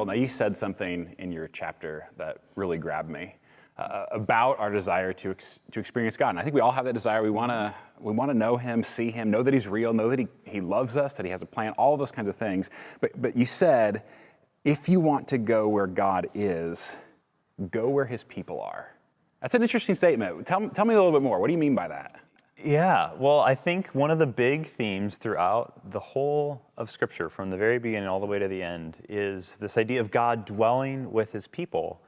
Bill, now you said something in your chapter that really grabbed me uh, about our desire to, ex- to experience God. And I think we all have that desire. We want to we wanna know Him, see Him, know that He's real, know that he, he loves us, that He has a plan, all those kinds of things. But, but you said, if you want to go where God is, go where His people are. That's an interesting statement. Tell, tell me a little bit more. What do you mean by that? Yeah, well, I think one of the big themes throughout the whole of Scripture, from the very beginning all the way to the end, is this idea of God dwelling with his people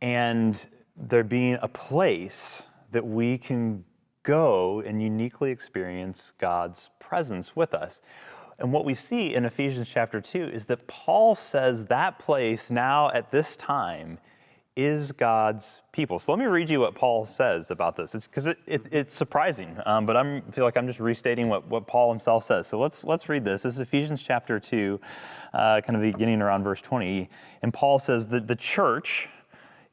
and there being a place that we can go and uniquely experience God's presence with us. And what we see in Ephesians chapter 2 is that Paul says that place now at this time is God's people. So let me read you what Paul says about this, It's because it, it, it's surprising, um, but I feel like I'm just restating what, what Paul himself says. So let's, let's read this. This is Ephesians chapter 2, uh, kind of beginning around verse 20. And Paul says that the church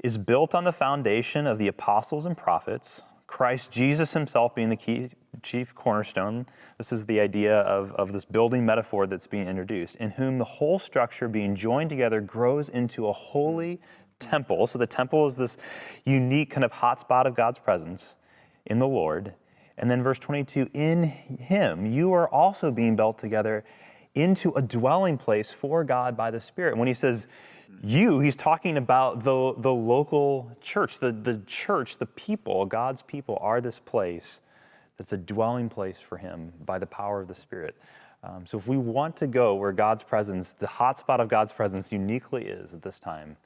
is built on the foundation of the apostles and prophets, Christ Jesus himself being the key, chief cornerstone. This is the idea of, of this building metaphor that's being introduced, in whom the whole structure being joined together grows into a holy temple. So the temple is this unique kind of hotspot of God's presence in the Lord. And then verse 22 in him, you are also being built together into a dwelling place for God by the Spirit. And when he says you, he's talking about the, the local church, the, the church, the people, God's people are this place that's a dwelling place for him by the power of the Spirit. Um, so if we want to go where God's presence, the hotspot of God's presence uniquely is at this time,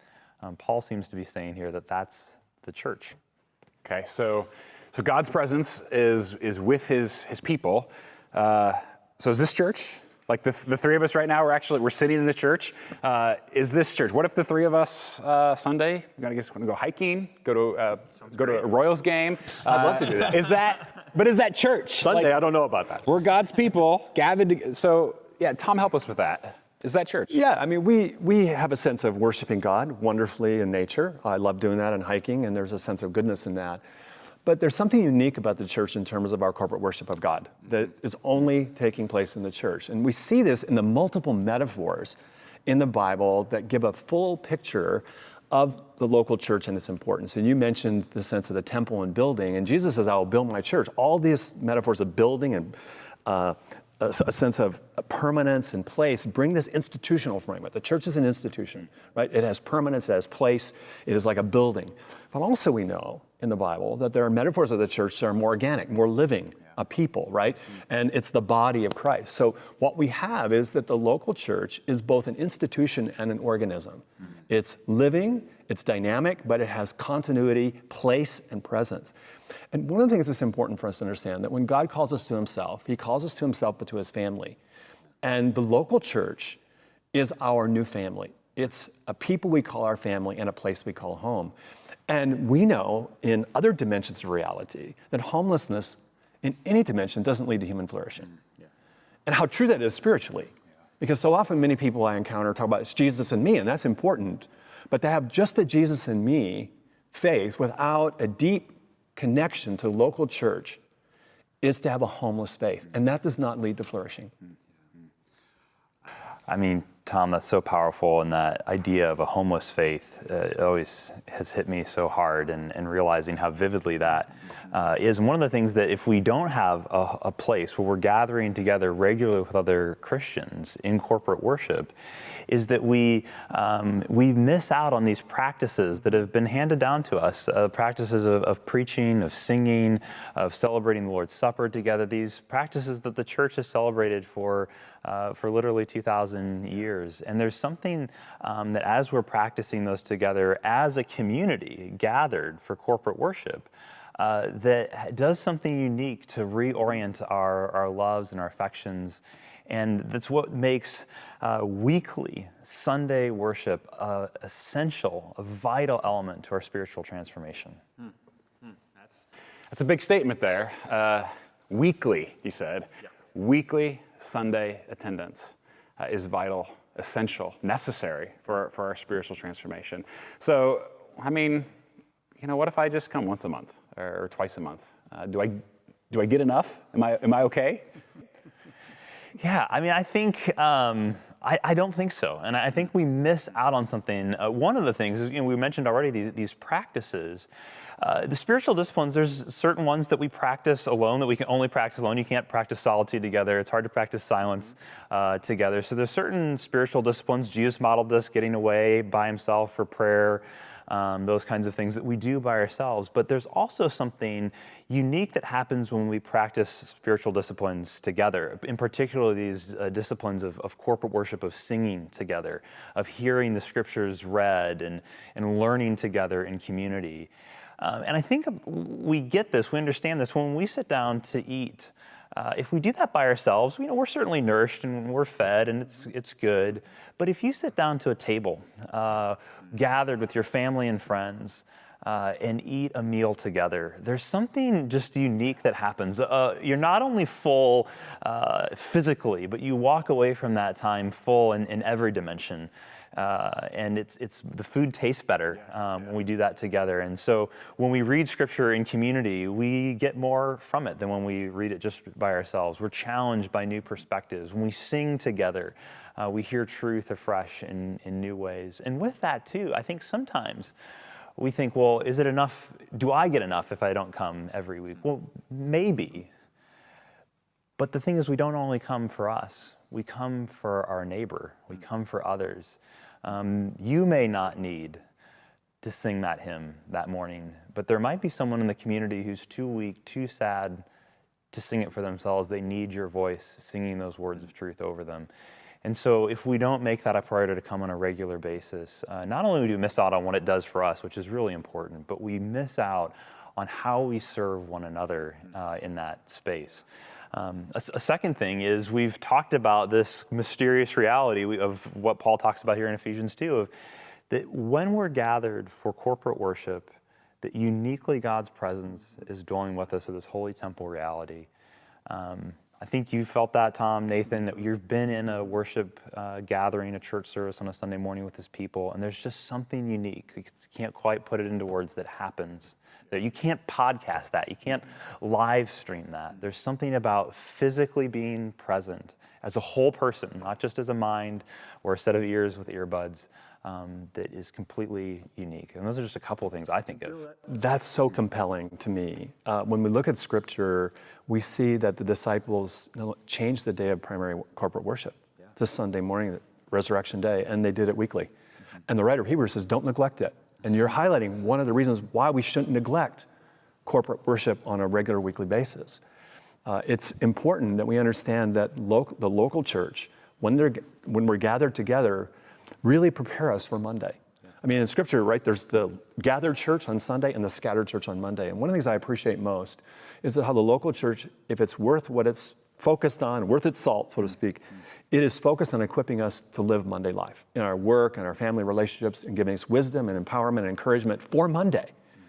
um, Paul seems to be saying here that that's the church. Okay, so so God's presence is is with His His people. Uh, so is this church? Like the, the three of us right now, we're actually we're sitting in the church. Uh, is this church? What if the three of us uh, Sunday we're gonna guess gonna go hiking, go to uh, go great. to a Royals game? I'd love to do that. Is that? But is that church? Sunday, like, I don't know about that. We're God's people gathered. To, so yeah, Tom, help us with that. Is that church? Yeah, I mean, we, we have a sense of worshiping God wonderfully in nature. I love doing that and hiking, and there's a sense of goodness in that. But there's something unique about the church in terms of our corporate worship of God that is only taking place in the church. And we see this in the multiple metaphors in the Bible that give a full picture of the local church and its importance. And you mentioned the sense of the temple and building, and Jesus says, I will build my church. All these metaphors of building and uh, a, a, sense of permanence and place, bring this institutional framework. The church is an institution, right? It has permanence, it has place, it is like a building. But also we know in the Bible that there are metaphors of the church that are more organic, more living, a people, right? And it's the body of Christ. So what we have is that the local church is both an institution and an organism. It's living, it's dynamic, but it has continuity, place, and presence. And one of the things that's important for us to understand that when God calls us to himself, he calls us to himself but to his family. And the local church is our new family. It's a people we call our family and a place we call home. And we know in other dimensions of reality that homelessness in any dimension doesn't lead to human flourishing. Mm, yeah. And how true that is spiritually. Yeah. Because so often many people I encounter talk about it's Jesus and me, and that's important. But to have just a Jesus and me faith without a deep connection to local church is to have a homeless faith, mm. and that does not lead to flourishing. Mm, mm. I mean, Tom, that's so powerful, and that idea of a homeless faith uh, always has hit me so hard, and, and realizing how vividly that uh, is. one of the things that if we don't have a, a, place where we're gathering together regularly with other Christians in corporate worship, is that we um, we miss out on these practices that have been handed down to us, uh, practices of, of preaching, of singing, of celebrating the Lord's Supper together. These practices that the church has celebrated for uh, for literally 2,000 years. And there's something um, that as we're practicing those together as a community gathered for corporate worship, uh, that does something unique to reorient our, our loves and our affections. And that's what makes uh, weekly Sunday worship uh, essential, a vital element to our spiritual transformation. Hmm. Hmm. That's, that's a big statement there. Uh, weekly, he said. Yeah. Weekly Sunday attendance uh, is vital, essential, necessary for, for our spiritual transformation. So, I mean, you know, what if I just come once a month or, twice a month? Uh, do I do I get enough? Am I am I okay? Yeah, I mean, I think um, I, I, don't think so. And I think we miss out on something. Uh, one of the things, you know, we mentioned already these, these practices. Uh, the spiritual disciplines, there's certain ones that we practice alone that we can only practice alone. You can't practice solitude together. It's hard to practice silence uh, together. So there's certain spiritual disciplines. Jesus modeled this, getting away by himself for prayer um, those kinds of things that we do by ourselves. But there's also something unique that happens when we practice spiritual disciplines together, in particular, these uh, disciplines of, of, corporate worship, of singing together, of hearing the scriptures read, and, and learning together in community. Um, and I think we get this, we understand this when we sit down to eat. Uh, if we do that by ourselves, you know, we're certainly nourished and we're fed and it's, it's good. But if you sit down to a table, uh, gathered with your family and friends, uh, and eat a meal together. There's something just unique that happens. Uh, you're not only full uh, physically, but you walk away from that time full in, in every dimension. Uh, and it's, it's the food tastes better um, when we do that together. And so when we read scripture in community, we get more from it than when we read it just by ourselves. We're challenged by new perspectives. When we sing together, uh, we hear truth afresh in, in new ways. And with that too, I think sometimes we think, well, is it enough? Do I get enough if I don't come every week? Well, maybe. But the thing is, we don't only come for us. We come for our neighbor. We come for others. Um, you may not need to sing that hymn that morning, but there might be someone in the community who's too weak, too sad to sing it for themselves. They need your voice singing those words of truth over them. And so, if we don't make that a priority to come on a regular basis, uh, not only do we miss out on what it does for us, which is really important, but we miss out on how we serve one another uh, in that space. Um, a, a, second thing is we've talked about this mysterious reality of what Paul talks about here in Ephesians 2 of that when we're gathered for corporate worship, that uniquely God's presence is dwelling with us of this holy temple reality. Um, I think you felt that, Tom, Nathan, that you've been in a worship uh, gathering, a church service on a Sunday morning with his people, and there's just something unique. You can't quite put it into words that happens That you can't podcast that. You can't live stream that. There's something about physically being present as a whole person, not just as a mind or a set of ears with earbuds, um, that is completely unique. And those are just a couple of things I think of. That's so compelling to me. Uh, when we look at scripture, we see that the disciples changed the day of primary corporate worship yeah. to Sunday morning, Resurrection Day, and they did it weekly. Mm-hmm. And the writer of Hebrews says, don't neglect it. And you're highlighting one of the reasons why we shouldn't neglect corporate worship on a regular weekly basis. Uh, it's important that we understand that lo- the local church, when, they're, when we're gathered together, really prepare us for Monday. I mean, in Scripture, right, there's the gathered church on Sunday and the scattered church on Monday. And one of the things I appreciate most is that how the local church, if it's worth what it's focused on, worth its salt, so to mm-hmm. speak, it is focused on equipping us to live Monday life in our work and our family relationships and giving us wisdom and empowerment and encouragement for Monday. Mm.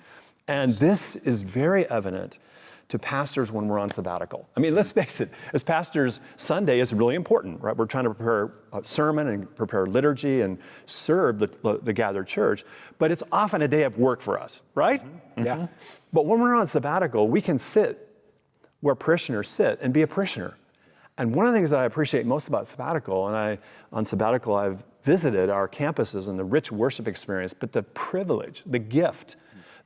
And this is very evident to pastors when we're on sabbatical. I mean, let's face it, as pastors, Sunday is really important, right? We're trying to prepare a sermon and prepare liturgy and serve the, the gathered church, but it's often a day of work for us, right? Mm-hmm. Yeah. But when we're on sabbatical, we can sit where parishioners sit and be a parishioner. And one of the things that I appreciate most about sabbatical, and I on sabbatical I've visited our campuses and the rich worship experience, but the privilege, the gift,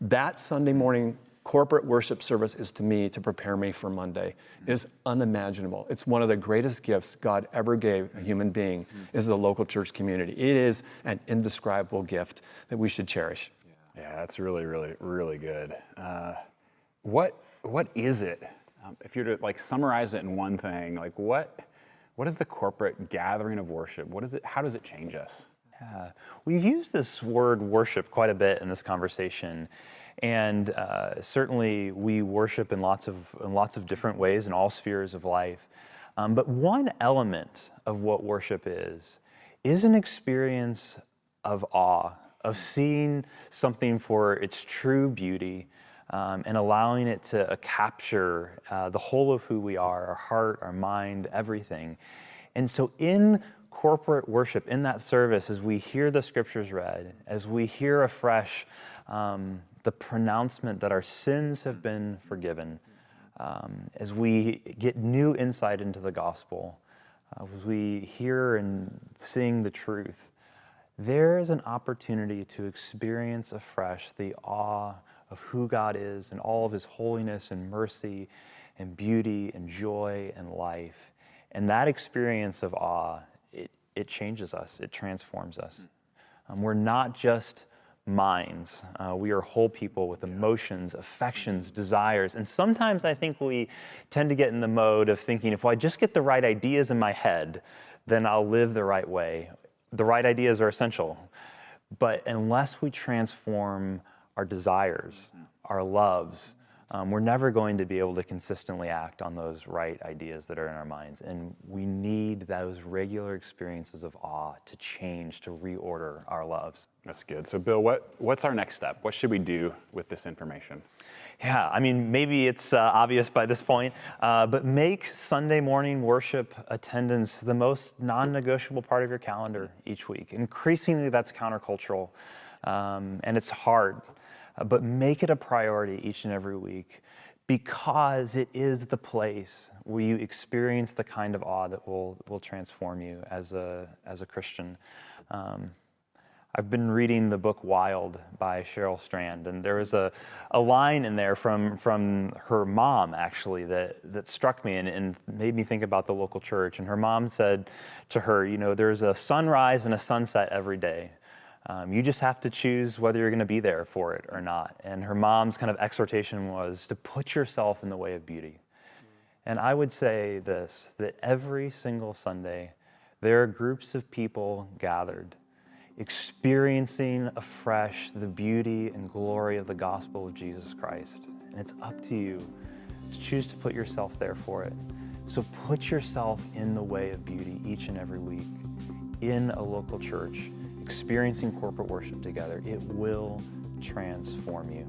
that Sunday morning corporate worship service is to me to prepare me for Monday is unimaginable. It's one of the greatest gifts God ever gave a human being is the local church community. It is an indescribable gift that we should cherish. Yeah, that's really, really, really good. Uh, what what is it um, if you were to like summarize it in one thing, like what, what is the corporate gathering of worship? What is it? How does it change us? Yeah. We've used this word worship quite a bit in this conversation. And uh, certainly we worship in lots of, in lots of different ways in all spheres of life. Um, but one element of what worship is, is an experience of awe, of seeing something for its true beauty, um, and allowing it to uh, capture uh, the whole of who we are our heart, our mind, everything. And so, in corporate worship, in that service, as we hear the scriptures read, as we hear afresh um, the pronouncement that our sins have been forgiven, um, as we get new insight into the gospel, uh, as we hear and sing the truth, there is an opportunity to experience afresh the awe of who God is and all of his holiness and mercy and beauty and joy and life. And that experience of awe, it, it changes us, it transforms us. Um, we're not just minds. Uh, we are whole people with emotions, affections, desires. And sometimes I think we tend to get in the mode of thinking if I just get the right ideas in my head, then I'll live the right way. The right ideas are essential. But unless we transform our desires, our loves, um, we're never going to be able to consistently act on those right ideas that are in our minds. And we need those regular experiences of awe to change, to reorder our loves. That's good. So, Bill, what, what's our next step? What should we do with this information? Yeah, I mean, maybe it's uh, obvious by this point, uh, but make Sunday morning worship attendance the most non negotiable part of your calendar each week. Increasingly, that's countercultural, um, and it's hard. Uh, but make it a priority each and every week because it is the place where you experience the kind of awe that will, will transform you as a, as a Christian. Um, I've been reading the book Wild by Cheryl Strayed, and there was a, a line in there from, from her mom, actually, that, that struck me and, and made me think about the local church. And her mom said to her, You know, there's a sunrise and a sunset every day. Um, you just have to choose whether you're going to be there for it or not. And her mom's kind of exhortation was to put yourself in the way of beauty. And I would say this that every single Sunday, there are groups of people gathered, experiencing afresh the beauty and glory of the gospel of Jesus Christ. And it's up to you to choose to put yourself there for it. So put yourself in the way of beauty each and every week in a local church experiencing corporate worship together. It will transform you.